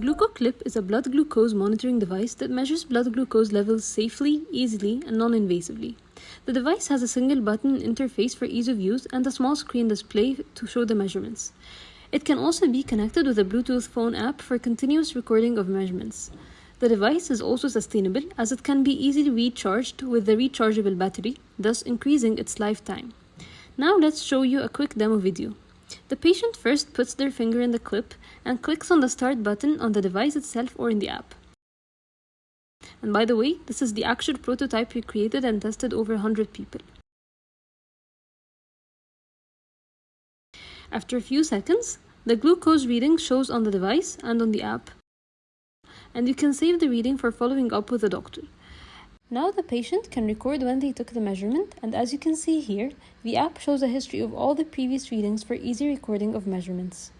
GlucoClip is a blood glucose monitoring device that measures blood glucose levels safely, easily, and non-invasively. The device has a single button interface for ease of use and a small screen display to show the measurements. It can also be connected with a Bluetooth phone app for continuous recording of measurements. The device is also sustainable as it can be easily recharged with the rechargeable battery, thus increasing its lifetime. Now let's show you a quick demo video. The patient first puts their finger in the clip and clicks on the start button on the device itself or in the app. And by the way, this is the actual prototype we created and tested over 100 people. After a few seconds, the glucose reading shows on the device and on the app. And you can save the reading for following up with the doctor. Now the patient can record when they took the measurement and as you can see here, the app shows a history of all the previous readings for easy recording of measurements.